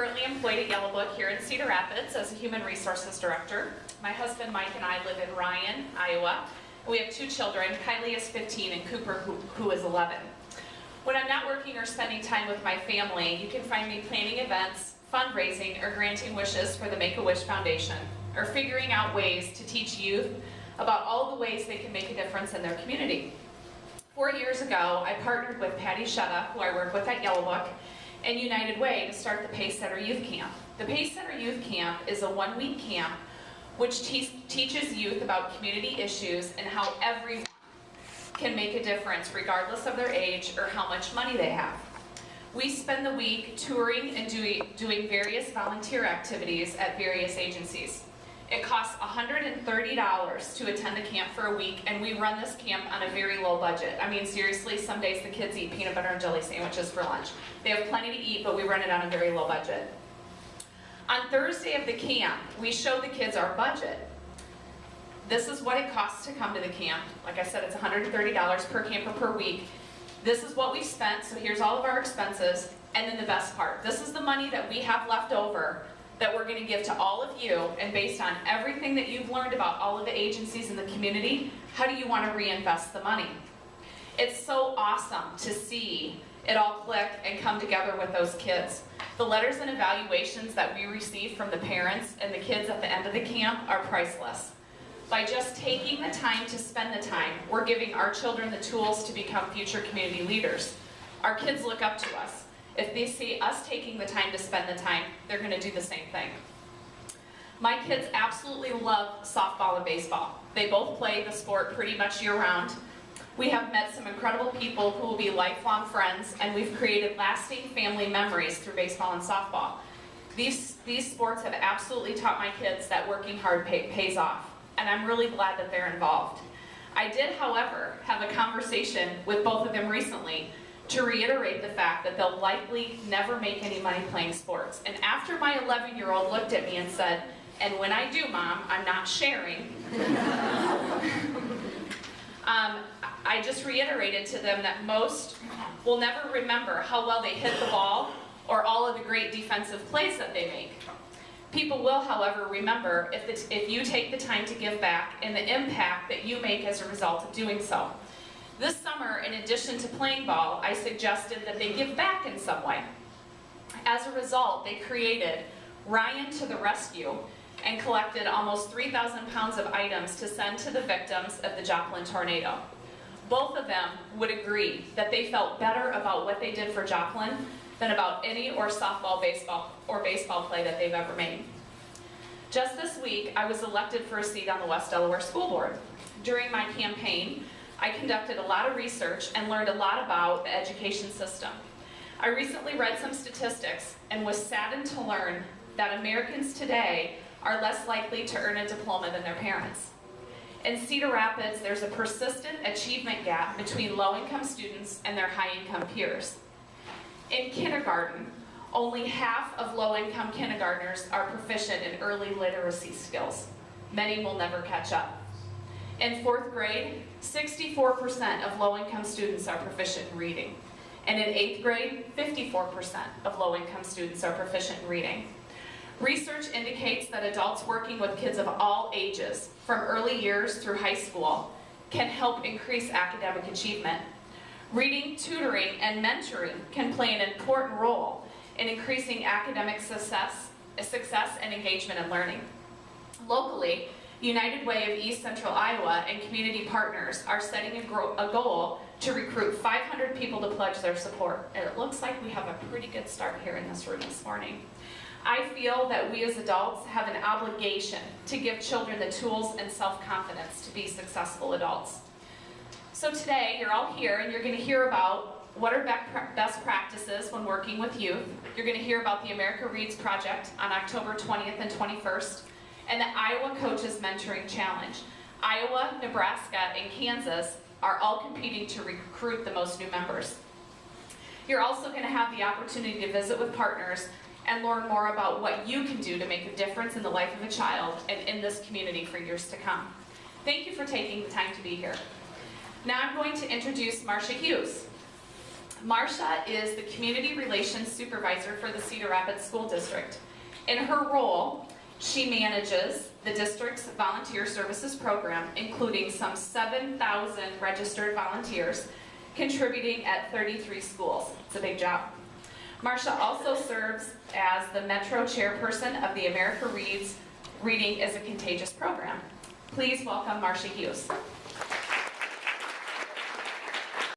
currently employed at Yellow Book here in Cedar Rapids as a Human Resources Director. My husband Mike and I live in Ryan, Iowa. We have two children, Kylie is 15 and Cooper who, who is 11. When I'm not working or spending time with my family, you can find me planning events, fundraising, or granting wishes for the Make-A-Wish Foundation, or figuring out ways to teach youth about all the ways they can make a difference in their community. Four years ago, I partnered with Patty Shutta, who I work with at Yellow Book, and United Way to start the Pace Center Youth Camp. The Pace Center Youth Camp is a one-week camp which te teaches youth about community issues and how everyone can make a difference regardless of their age or how much money they have. We spend the week touring and doing, doing various volunteer activities at various agencies. It costs $130 to attend the camp for a week, and we run this camp on a very low budget. I mean, seriously, some days the kids eat peanut butter and jelly sandwiches for lunch. They have plenty to eat, but we run it on a very low budget. On Thursday of the camp, we show the kids our budget. This is what it costs to come to the camp. Like I said, it's $130 per camper per week. This is what we spent, so here's all of our expenses. And then the best part, this is the money that we have left over that we're gonna give to all of you, and based on everything that you've learned about all of the agencies in the community, how do you wanna reinvest the money? It's so awesome to see it all click and come together with those kids. The letters and evaluations that we receive from the parents and the kids at the end of the camp are priceless. By just taking the time to spend the time, we're giving our children the tools to become future community leaders. Our kids look up to us. If they see us taking the time to spend the time, they're going to do the same thing. My kids absolutely love softball and baseball. They both play the sport pretty much year-round. We have met some incredible people who will be lifelong friends, and we've created lasting family memories through baseball and softball. These, these sports have absolutely taught my kids that working hard pay, pays off, and I'm really glad that they're involved. I did, however, have a conversation with both of them recently to reiterate the fact that they'll likely never make any money playing sports. And after my 11-year-old looked at me and said, and when I do, Mom, I'm not sharing, um, I just reiterated to them that most will never remember how well they hit the ball or all of the great defensive plays that they make. People will, however, remember if, if you take the time to give back and the impact that you make as a result of doing so. This summer, in addition to playing ball, I suggested that they give back in some way. As a result, they created Ryan to the Rescue and collected almost 3,000 pounds of items to send to the victims of the Joplin tornado. Both of them would agree that they felt better about what they did for Joplin than about any or softball, baseball, or baseball play that they've ever made. Just this week, I was elected for a seat on the West Delaware School Board. During my campaign, I conducted a lot of research and learned a lot about the education system. I recently read some statistics and was saddened to learn that Americans today are less likely to earn a diploma than their parents. In Cedar Rapids, there's a persistent achievement gap between low-income students and their high-income peers. In kindergarten, only half of low-income kindergartners are proficient in early literacy skills. Many will never catch up. In fourth grade, 64% of low-income students are proficient in reading. And in eighth grade, 54% of low-income students are proficient in reading. Research indicates that adults working with kids of all ages, from early years through high school, can help increase academic achievement. Reading, tutoring, and mentoring can play an important role in increasing academic success, success and engagement in learning. Locally, United Way of East Central Iowa and community partners are setting a, a, goal to recruit 500 people to pledge their support. And it looks like we have a pretty good start here in this room this morning. I feel that we as adults have an obligation to give children the tools and self-confidence to be successful adults. So today, you're all here and you're going to hear about what are best practices when working with youth. You're going to hear about the America Reads Project on October 20th and 21st and the Iowa Coaches Mentoring Challenge. Iowa, Nebraska, and Kansas are all competing to recruit the most new members. You're also going to have the opportunity to visit with partners and learn more about what you can do to make a difference in the life of a child and in this community for years to come. Thank you for taking the time to be here. Now I'm going to introduce Marcia Hughes. Marcia is the Community Relations Supervisor for the Cedar Rapids School District. In her role, she manages the district's volunteer services program, including some 7,000 registered volunteers contributing at 33 schools. It's a big job. Marsha also serves as the Metro Chairperson of the America Reads Reading is a Contagious program. Please welcome Marsha Hughes.